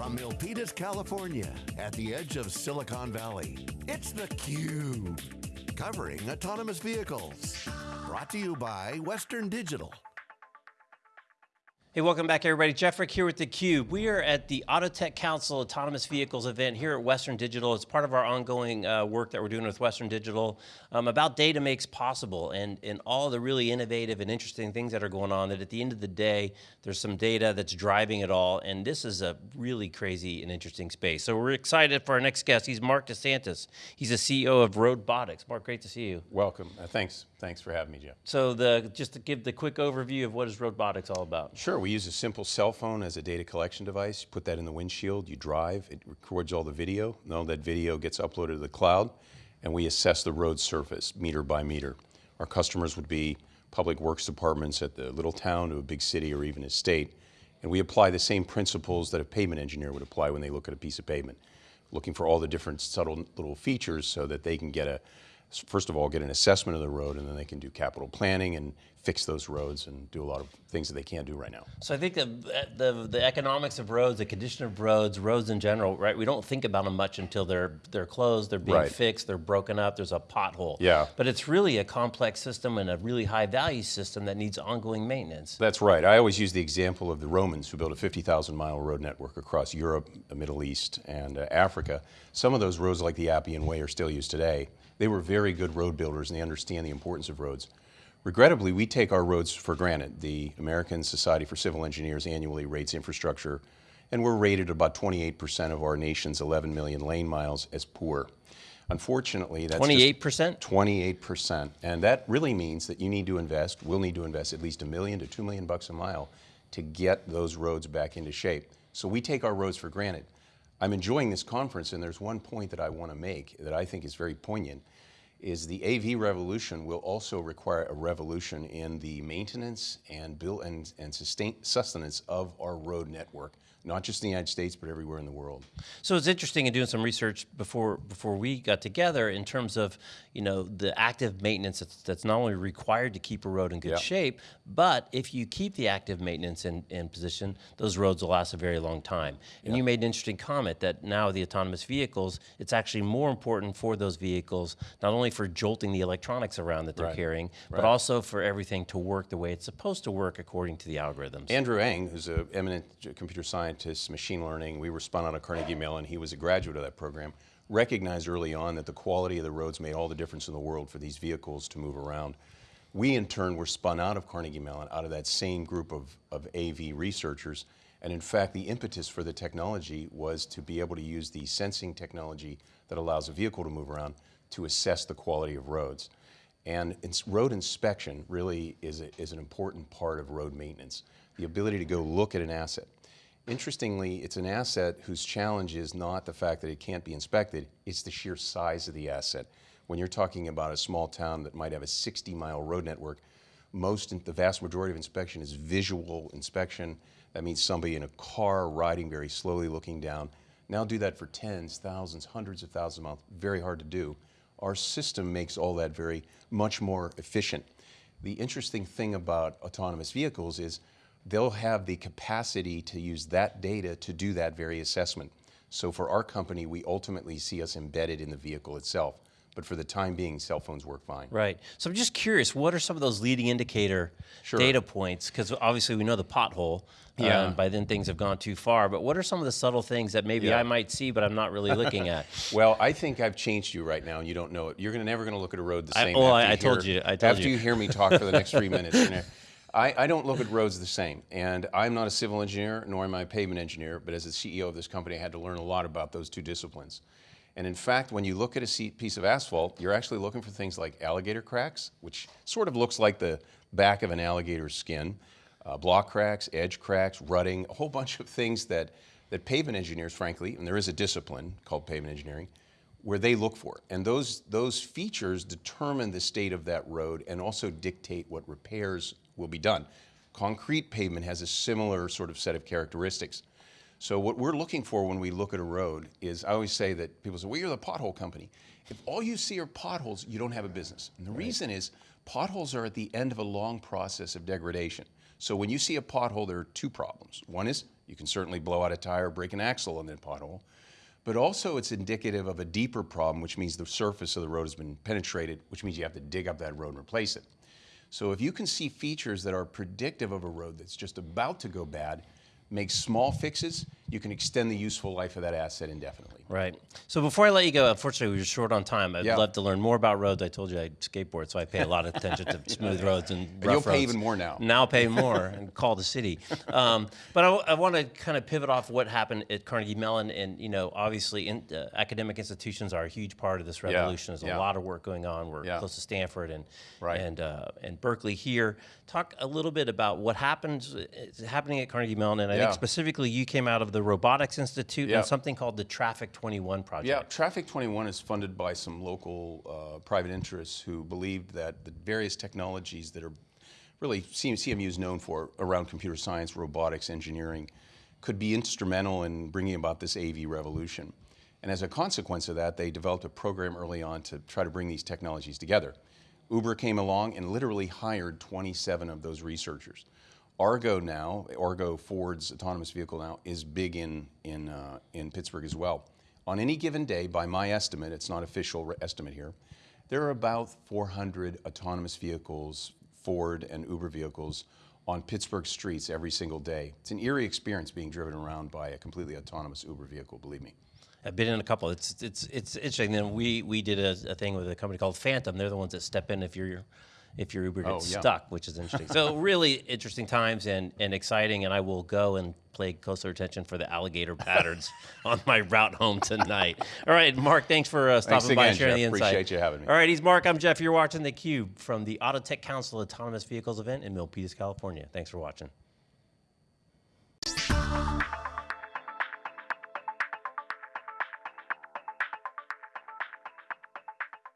From Milpitas, California, at the edge of Silicon Valley, it's theCUBE. Covering autonomous vehicles. Brought to you by Western Digital. Hey, welcome back everybody. Jeff Frick here with theCUBE. We are at the Autotech Council Autonomous Vehicles event here at Western Digital. It's part of our ongoing uh, work that we're doing with Western Digital um, about data makes possible and, and all the really innovative and interesting things that are going on that at the end of the day, there's some data that's driving it all and this is a really crazy and interesting space. So we're excited for our next guest. He's Mark DeSantis. He's the CEO of Roadbotics. Mark, great to see you. Welcome, uh, thanks. Thanks for having me, Jeff. So the, just to give the quick overview of what is Roadbotics all about. Sure, we use a simple cell phone as a data collection device. You put that in the windshield, you drive, it records all the video, and all that video gets uploaded to the cloud, and we assess the road surface meter by meter. Our customers would be public works departments at the little town to a big city or even a state, and we apply the same principles that a pavement engineer would apply when they look at a piece of pavement, looking for all the different subtle little features so that they can get a first of all, get an assessment of the road, and then they can do capital planning and fix those roads and do a lot of things that they can't do right now. So I think the, the, the economics of roads, the condition of roads, roads in general, right? We don't think about them much until they're they're closed, they're being right. fixed, they're broken up, there's a pothole. Yeah. But it's really a complex system and a really high value system that needs ongoing maintenance. That's right. I always use the example of the Romans who built a 50,000 mile road network across Europe, the Middle East, and uh, Africa. Some of those roads like the Appian Way are still used today. They were very good road builders and they understand the importance of roads. Regrettably, we take our roads for granted. The American Society for Civil Engineers annually rates infrastructure, and we're rated about 28% of our nation's 11 million lane miles as poor. Unfortunately, that's 28%? 28%. And that really means that you need to invest, we'll need to invest at least a million to two million bucks a mile to get those roads back into shape. So we take our roads for granted. I'm enjoying this conference and there's one point that I want to make that I think is very poignant is the AV revolution will also require a revolution in the maintenance and build and, and sustain, sustenance of our road network not just in the United States, but everywhere in the world. So it's interesting in doing some research before before we got together in terms of you know the active maintenance that's, that's not only required to keep a road in good shape, but if you keep the active maintenance in, in position, those roads will last a very long time. And you made an interesting comment that now the autonomous vehicles, it's actually more important for those vehicles, not only for jolting the electronics around that they're right. carrying, but right. also for everything to work the way it's supposed to work according to the algorithms. Andrew Ng, who's an eminent computer scientist, machine learning. We were spun out of Carnegie Mellon. He was a graduate of that program. Recognized early on that the quality of the roads made all the difference in the world for these vehicles to move around. We in turn were spun out of Carnegie Mellon, out of that same group of, of AV researchers. And in fact, the impetus for the technology was to be able to use the sensing technology that allows a vehicle to move around to assess the quality of roads. And road inspection really is, a, is an important part of road maintenance. The ability to go look at an asset. Interestingly, it's an asset whose challenge is not the fact that it can't be inspected, it's the sheer size of the asset. When you're talking about a small town that might have a 60 mile road network, most, the vast majority of inspection is visual inspection. That means somebody in a car riding very slowly looking down. Now do that for tens, thousands, hundreds of thousands of miles, very hard to do. Our system makes all that very much more efficient. The interesting thing about autonomous vehicles is they'll have the capacity to use that data to do that very assessment. So for our company, we ultimately see us embedded in the vehicle itself. But for the time being, cell phones work fine. Right. So I'm just curious, what are some of those leading indicator sure. data points? Because obviously we know the pothole. Yeah. Um, by then things have gone too far. But what are some of the subtle things that maybe yeah. I might see, but I'm not really looking at? well, I think I've changed you right now, and you don't know it. You're gonna, never going to look at a road the same. I, well, I, I told you. I told after you. you hear me talk for the next three minutes. I, I, don't look at roads the same, and I'm not a civil engineer, nor am I a pavement engineer, but as the CEO of this company, I had to learn a lot about those two disciplines. And in fact, when you look at a piece of asphalt, you're actually looking for things like alligator cracks, which sort of looks like the back of an alligator's skin, uh, block cracks, edge cracks, rutting, a whole bunch of things that, that pavement engineers, frankly, and there is a discipline called pavement engineering, where they look for. And those, those features determine the state of that road and also dictate what repairs will be done. Concrete pavement has a similar sort of set of characteristics. So what we're looking for when we look at a road is, I always say that people say, well, you're the pothole company. If all you see are potholes, you don't have a business. And the right. reason is potholes are at the end of a long process of degradation. So when you see a pothole, there are two problems. One is You can certainly blow out a tire, break an axle in that pothole. But also, it's indicative of a deeper problem, which means the surface of the road has been penetrated, which means you have to dig up that road and replace it. So if you can see features that are predictive of a road that's just about to go bad, make small fixes, you can extend the useful life of that asset indefinitely. Right. So before I let you go, unfortunately, we were short on time. I'd Yeah. love to learn more about roads. I told you I skateboard, so I pay a lot of attention to smooth roads and you'll rough pay roads. even more now. Now pay more and call the city. Um, but I, want to kind of pivot off what happened at Carnegie Mellon, and you know, obviously, in, uh, academic institutions are a huge part of this revolution. There's yeah. a lot of work going on. We're Yeah. close to Stanford and Right. and uh, and Berkeley here. Talk a little bit about what happens happening at Carnegie Mellon, and I Yeah. think specifically you came out of the Robotics Institute and something called the Traffic 21 project. Yeah, Traffic 21 is funded by some local uh, private interests who believed that the various technologies that are really CMU is known for around computer science, robotics, engineering, could be instrumental in bringing about this AV revolution. And as a consequence of that, they developed a program early on to try to bring these technologies together. Uber came along and literally hired 27 of those researchers. Argo now, Argo Ford's autonomous vehicle now, is big in, in, uh, in Pittsburgh as well. On any given day, by my estimate, it's not official estimate here, there are about 400 autonomous vehicles, Ford and Uber vehicles, on Pittsburgh streets every single day. It's an eerie experience being driven around by a completely autonomous Uber vehicle, believe me. I've been in a couple. It's it's it's interesting. Then we we did a, a thing with a company called Phantom. They're the ones that step in if you're your if your Uber gets Oh, yeah. stuck, which is interesting. so really interesting times and and exciting. And I will go and play closer attention for the alligator patterns on my route home tonight. All right, Mark. Thanks for uh, stopping by again, and sharing Jeff. the insight. Appreciate you having me. All right, he's Mark. I'm Jeff. You're watching the Cube from the Auto Tech Council Autonomous Vehicles event in Milpitas, California. Thanks for watching.